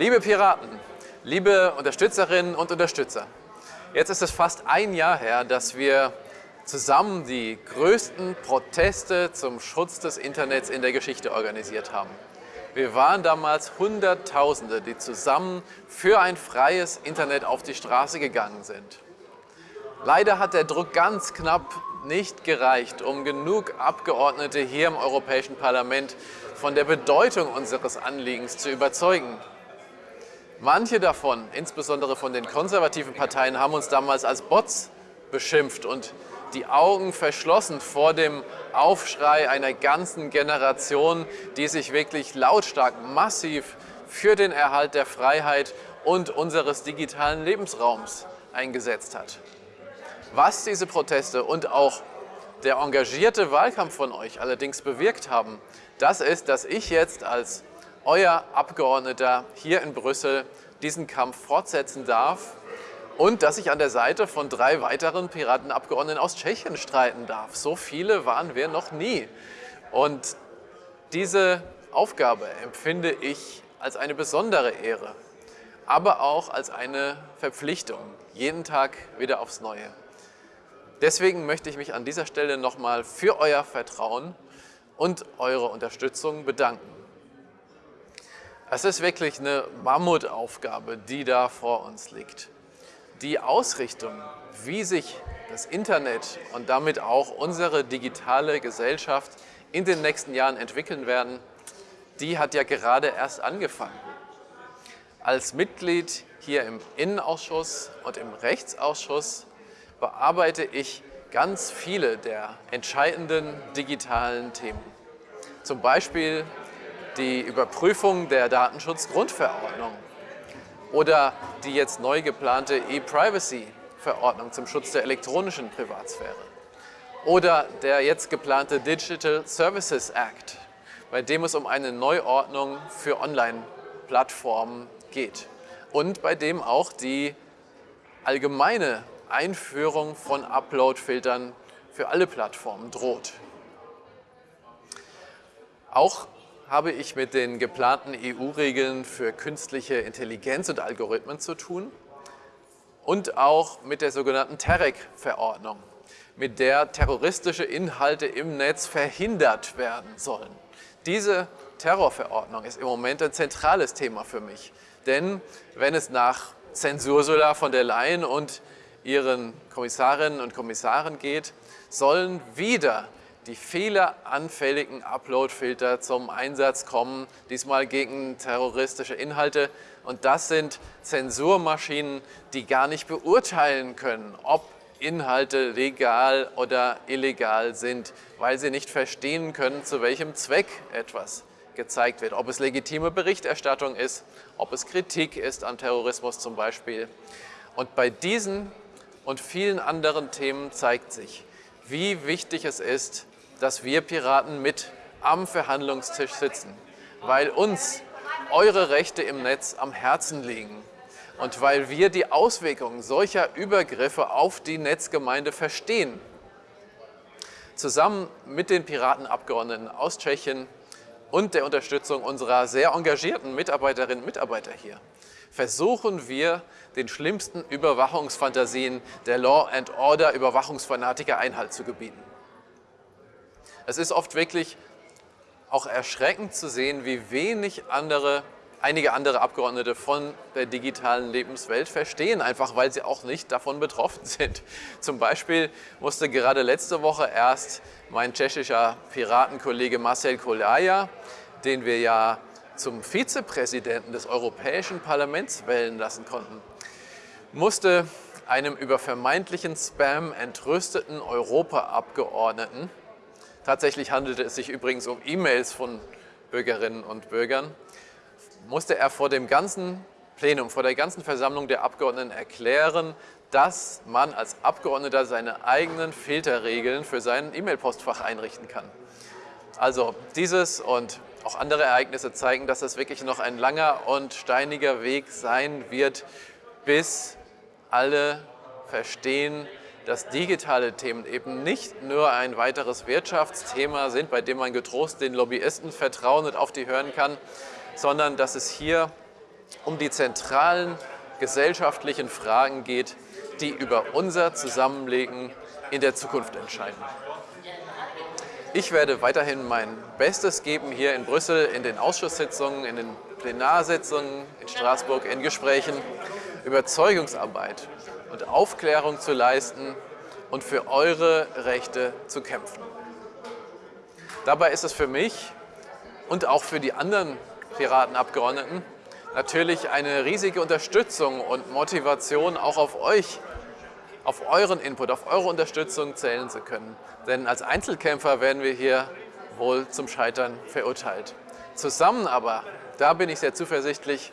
Liebe Piraten, liebe Unterstützerinnen und Unterstützer, jetzt ist es fast ein Jahr her, dass wir zusammen die größten Proteste zum Schutz des Internets in der Geschichte organisiert haben. Wir waren damals Hunderttausende, die zusammen für ein freies Internet auf die Straße gegangen sind. Leider hat der Druck ganz knapp nicht gereicht, um genug Abgeordnete hier im Europäischen Parlament von der Bedeutung unseres Anliegens zu überzeugen. Manche davon, insbesondere von den konservativen Parteien, haben uns damals als Bots beschimpft und die Augen verschlossen vor dem Aufschrei einer ganzen Generation, die sich wirklich lautstark, massiv für den Erhalt der Freiheit und unseres digitalen Lebensraums eingesetzt hat. Was diese Proteste und auch der engagierte Wahlkampf von euch allerdings bewirkt haben, das ist, dass ich jetzt als euer Abgeordneter hier in Brüssel diesen Kampf fortsetzen darf und dass ich an der Seite von drei weiteren Piratenabgeordneten aus Tschechien streiten darf. So viele waren wir noch nie. Und diese Aufgabe empfinde ich als eine besondere Ehre, aber auch als eine Verpflichtung, jeden Tag wieder aufs Neue. Deswegen möchte ich mich an dieser Stelle nochmal für euer Vertrauen und eure Unterstützung bedanken. Es ist wirklich eine Mammutaufgabe, die da vor uns liegt. Die Ausrichtung, wie sich das Internet und damit auch unsere digitale Gesellschaft in den nächsten Jahren entwickeln werden, die hat ja gerade erst angefangen. Als Mitglied hier im Innenausschuss und im Rechtsausschuss bearbeite ich ganz viele der entscheidenden digitalen Themen. Zum Beispiel die Überprüfung der Datenschutzgrundverordnung oder die jetzt neu geplante E-Privacy-Verordnung zum Schutz der elektronischen Privatsphäre oder der jetzt geplante Digital Services Act, bei dem es um eine Neuordnung für Online-Plattformen geht und bei dem auch die allgemeine Einführung von Upload-Filtern für alle Plattformen droht. Auch habe ich mit den geplanten EU-Regeln für künstliche Intelligenz und Algorithmen zu tun und auch mit der sogenannten TEREC-Verordnung, mit der terroristische Inhalte im Netz verhindert werden sollen. Diese Terrorverordnung ist im Moment ein zentrales Thema für mich, denn wenn es nach Zensursula von der Leyen und ihren Kommissarinnen und Kommissaren geht, sollen wieder die fehleranfälligen Upload-Filter zum Einsatz kommen, diesmal gegen terroristische Inhalte. Und das sind Zensurmaschinen, die gar nicht beurteilen können, ob Inhalte legal oder illegal sind, weil sie nicht verstehen können, zu welchem Zweck etwas gezeigt wird. Ob es legitime Berichterstattung ist, ob es Kritik ist an Terrorismus zum Beispiel. Und bei diesen und vielen anderen Themen zeigt sich, wie wichtig es ist, dass wir Piraten mit am Verhandlungstisch sitzen, weil uns eure Rechte im Netz am Herzen liegen und weil wir die Auswirkungen solcher Übergriffe auf die Netzgemeinde verstehen. Zusammen mit den Piratenabgeordneten aus Tschechien und der Unterstützung unserer sehr engagierten Mitarbeiterinnen und Mitarbeiter hier versuchen wir, den schlimmsten Überwachungsfantasien der Law and Order Überwachungsfanatiker Einhalt zu gebieten. Es ist oft wirklich auch erschreckend zu sehen, wie wenig andere, einige andere Abgeordnete von der digitalen Lebenswelt verstehen, einfach weil sie auch nicht davon betroffen sind. Zum Beispiel musste gerade letzte Woche erst mein tschechischer Piratenkollege Marcel Kolaja, den wir ja zum Vizepräsidenten des Europäischen Parlaments wählen lassen konnten, musste einem über vermeintlichen Spam entrüsteten Europaabgeordneten Tatsächlich handelte es sich übrigens um E-Mails von Bürgerinnen und Bürgern. Musste er vor dem ganzen Plenum, vor der ganzen Versammlung der Abgeordneten erklären, dass man als Abgeordneter seine eigenen Filterregeln für sein E-Mail-Postfach einrichten kann. Also dieses und auch andere Ereignisse zeigen, dass es wirklich noch ein langer und steiniger Weg sein wird, bis alle verstehen, dass digitale Themen eben nicht nur ein weiteres Wirtschaftsthema sind, bei dem man getrost den Lobbyisten vertrauen und auf die hören kann, sondern dass es hier um die zentralen gesellschaftlichen Fragen geht, die über unser Zusammenlegen in der Zukunft entscheiden. Ich werde weiterhin mein Bestes geben hier in Brüssel, in den Ausschusssitzungen, in den Plenarsitzungen, in Straßburg, in Gesprächen, Überzeugungsarbeit und Aufklärung zu leisten und für eure Rechte zu kämpfen. Dabei ist es für mich und auch für die anderen Piratenabgeordneten natürlich eine riesige Unterstützung und Motivation auch auf euch, auf euren Input, auf eure Unterstützung zählen zu können. Denn als Einzelkämpfer werden wir hier wohl zum Scheitern verurteilt. Zusammen aber, da bin ich sehr zuversichtlich,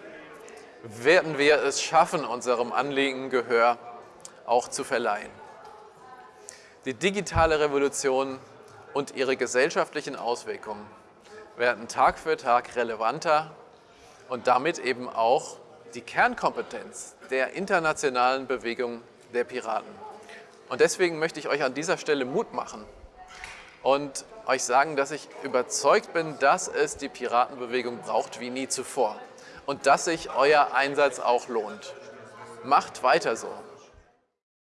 werden wir es schaffen, unserem Anliegen Gehör auch zu verleihen. Die digitale Revolution und ihre gesellschaftlichen Auswirkungen werden Tag für Tag relevanter und damit eben auch die Kernkompetenz der internationalen Bewegung der Piraten. Und deswegen möchte ich euch an dieser Stelle Mut machen und euch sagen, dass ich überzeugt bin, dass es die Piratenbewegung braucht wie nie zuvor und dass sich euer Einsatz auch lohnt. Macht weiter so.